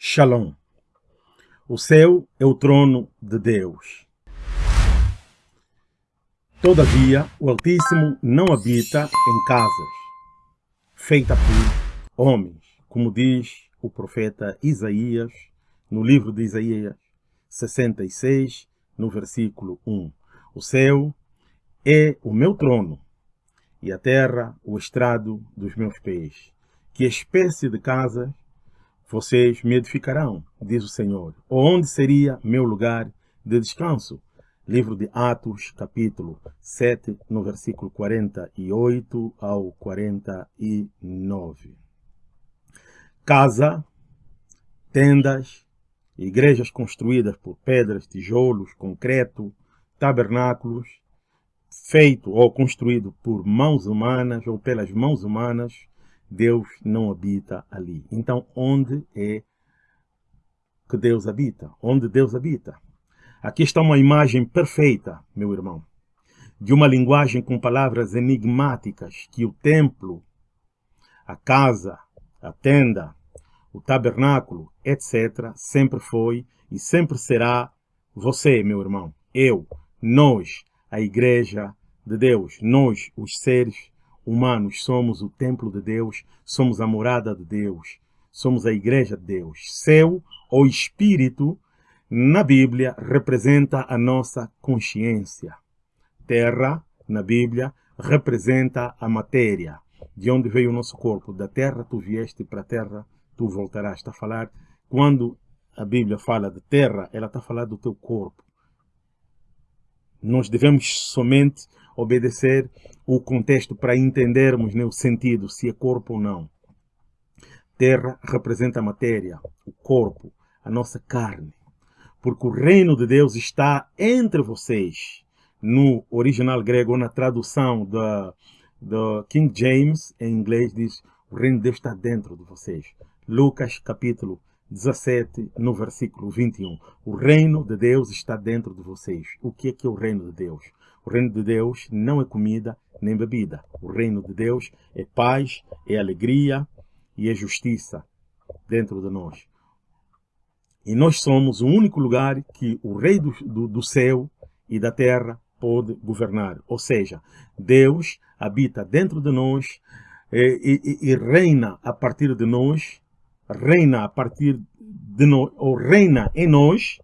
Shalom. O céu é o trono de Deus. Todavia, o Altíssimo não habita em casas feitas por homens, como diz o profeta Isaías no livro de Isaías 66, no versículo 1. O céu é o meu trono e a terra o estrado dos meus pés. Que espécie de casas vocês me edificarão, diz o Senhor. Onde seria meu lugar de descanso? Livro de Atos, capítulo 7, no versículo 48 ao 49. Casa, tendas, igrejas construídas por pedras, tijolos, concreto, tabernáculos, feito ou construído por mãos humanas ou pelas mãos humanas, Deus não habita ali. Então, onde é que Deus habita? Onde Deus habita? Aqui está uma imagem perfeita, meu irmão, de uma linguagem com palavras enigmáticas que o templo, a casa, a tenda, o tabernáculo, etc., sempre foi e sempre será você, meu irmão, eu, nós, a igreja de Deus, nós, os seres humanos, somos o templo de Deus, somos a morada de Deus, somos a igreja de Deus. Céu ou espírito, na Bíblia, representa a nossa consciência. Terra, na Bíblia, representa a matéria, de onde veio o nosso corpo. Da terra tu vieste para a terra tu voltarás. Está a falar, quando a Bíblia fala de terra, ela está a falar do teu corpo. Nós devemos somente obedecer o contexto para entendermos né, o sentido, se é corpo ou não. Terra representa a matéria, o corpo, a nossa carne. Porque o reino de Deus está entre vocês. No original grego, ou na tradução da King James, em inglês, diz o reino de Deus está dentro de vocês. Lucas capítulo 17, no versículo 21. O reino de Deus está dentro de vocês. O que é que é o reino de Deus? O reino de Deus não é comida nem bebida. O reino de Deus é paz, é alegria e é justiça dentro de nós. E nós somos o único lugar que o Rei do, do, do céu e da terra pode governar. Ou seja, Deus habita dentro de nós e, e, e reina a partir de nós, reina a partir de nós, ou reina em nós,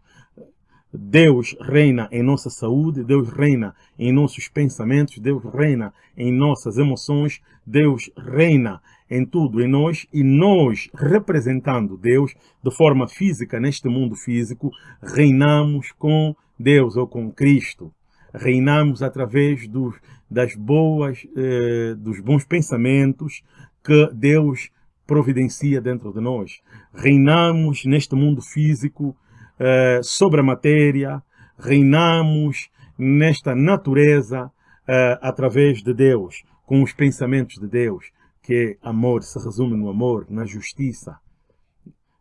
Deus reina em nossa saúde, Deus reina em nossos pensamentos, Deus reina em nossas emoções, Deus reina em tudo em nós e nós, representando Deus de forma física neste mundo físico, reinamos com Deus ou com Cristo. Reinamos através dos, das boas, eh, dos bons pensamentos que Deus providencia dentro de nós. Reinamos neste mundo físico eh, sobre a matéria, reinamos nesta natureza eh, através de Deus, com os pensamentos de Deus, que é amor se resume no amor, na justiça.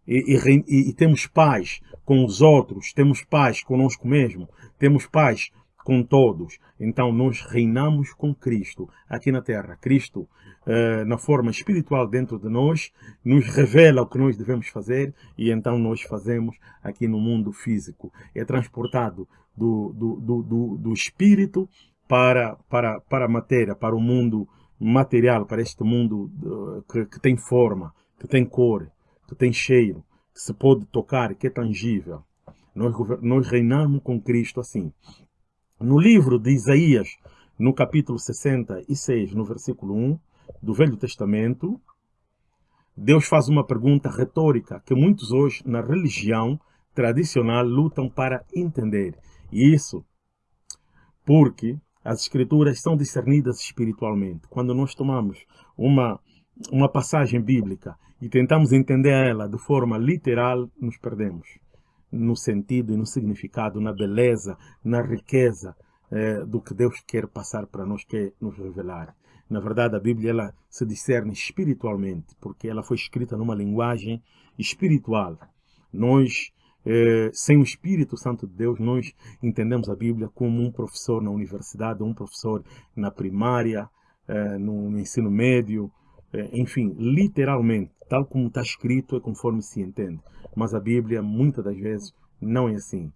E, e, e, temos paz com os outros, temos paz conosco mesmo, temos paz com todos. Então nós reinamos com Cristo aqui na terra. Cristo, eh, na forma espiritual dentro de nós, nos revela o que nós devemos fazer e então nós fazemos aqui no mundo físico. É transportado do, do, do, do, do espírito para, para, para a matéria, para o mundo material, para este mundo uh, que, que tem forma, que tem cor, que tem cheiro, que se pode tocar, que é tangível. Nós, nós reinamos com Cristo assim. No livro de Isaías, no capítulo 66, no versículo 1 do Velho Testamento, Deus faz uma pergunta retórica que muitos hoje na religião tradicional lutam para entender. E isso porque as escrituras são discernidas espiritualmente. Quando nós tomamos uma, uma passagem bíblica e tentamos entender ela de forma literal, nos perdemos no sentido e no significado, na beleza, na riqueza eh, do que Deus quer passar para nós, quer nos revelar. Na verdade, a Bíblia ela se discerne espiritualmente, porque ela foi escrita numa linguagem espiritual. Nós, eh, sem o Espírito Santo de Deus, nós entendemos a Bíblia como um professor na universidade, um professor na primária, eh, no, no ensino médio, é, enfim, literalmente, tal como está escrito, é conforme se entende. Mas a Bíblia, muitas das vezes, não é assim.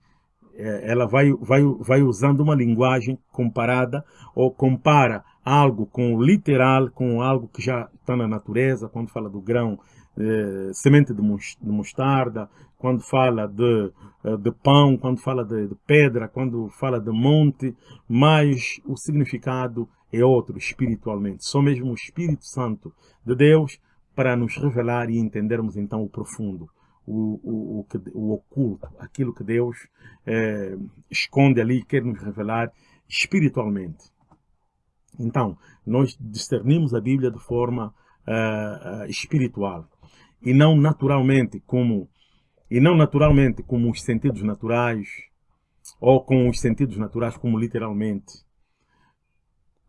É, ela vai, vai, vai usando uma linguagem comparada ou compara algo com o literal, com algo que já está na natureza, quando fala do grão, eh, semente de mostarda, quando fala de, eh, de pão, quando fala de, de, pedra, quando fala de monte, mas o significado é outro espiritualmente. Só mesmo o Espírito Santo de Deus para nos revelar e entendermos então o profundo, o, o, o, o oculto, aquilo que Deus eh, esconde ali e quer nos revelar espiritualmente. Então, nós discernimos a Bíblia de forma uh, espiritual e não naturalmente como e não naturalmente como os sentidos naturais ou com os sentidos naturais como literalmente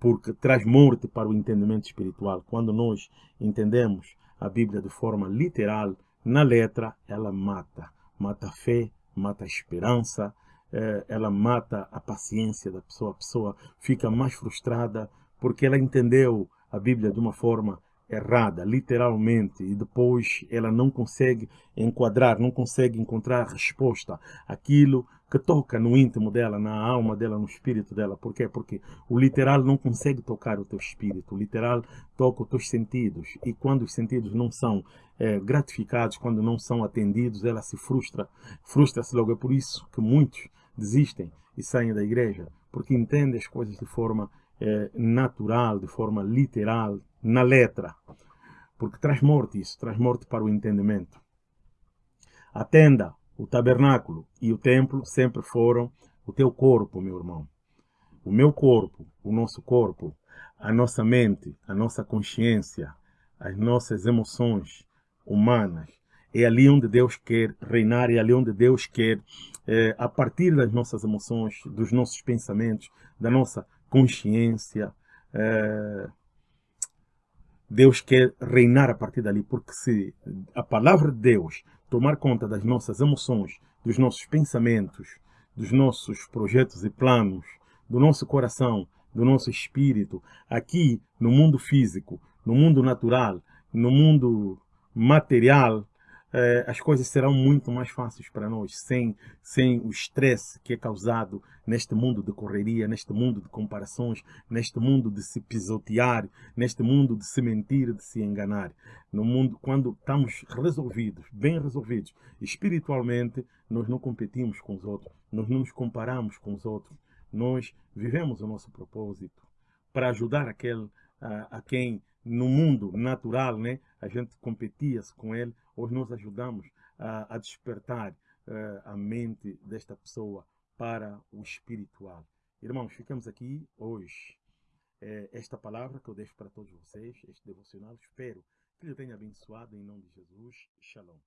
porque traz morte para o entendimento espiritual. Quando nós entendemos a Bíblia de forma literal na letra ela mata. Mata a fé mata a esperança eh, ela mata a paciência da pessoa. A pessoa fica mais frustrada porque ela entendeu a Bíblia de uma forma errada, literalmente, e depois ela não consegue enquadrar, não consegue encontrar resposta. Àquilo que toca no íntimo dela, na alma dela, no espírito dela. Por quê? Porque o literal não consegue tocar o teu espírito, o literal toca os teus sentidos. E quando os sentidos não são é, gratificados, quando não são atendidos, ela se frustra, frustra-se logo. É por isso que muitos desistem e saem da igreja, porque entendem as coisas de forma é, natural, de forma literal, na letra. Porque traz morte isso, traz morte para o entendimento. A tenda, o tabernáculo e o templo sempre foram o teu corpo, meu irmão. O meu corpo, o nosso corpo, a nossa mente, a nossa consciência, as nossas emoções humanas. É ali onde Deus quer reinar, é ali onde Deus quer, é, a partir das nossas emoções, dos nossos pensamentos, da nossa consciência. É, Deus quer reinar a partir dali, porque se a palavra de Deus tomar conta das nossas emoções, dos nossos pensamentos, dos nossos projetos e planos, do nosso coração, do nosso espírito, aqui no mundo físico, no mundo natural, no mundo material, eh, as coisas serão muito mais fáceis para nós, sem, sem o estresse que é causado neste mundo de correria, neste mundo de comparações, neste mundo de se pisotear, neste mundo de se mentir, de se enganar. No mundo, quando estamos resolvidos, bem resolvidos, espiritualmente, nós não competimos com os outros, nós não nos comparamos com os outros, nós vivemos o nosso propósito para ajudar aquele a, a quem no mundo natural, né, a gente competia-se com ele, hoje nós ajudamos a, a despertar uh, a mente desta pessoa para o espiritual. Irmãos, ficamos aqui hoje. É, esta palavra que eu deixo para todos vocês, este devocional, espero que lhe tenha abençoado em nome de Jesus. Shalom.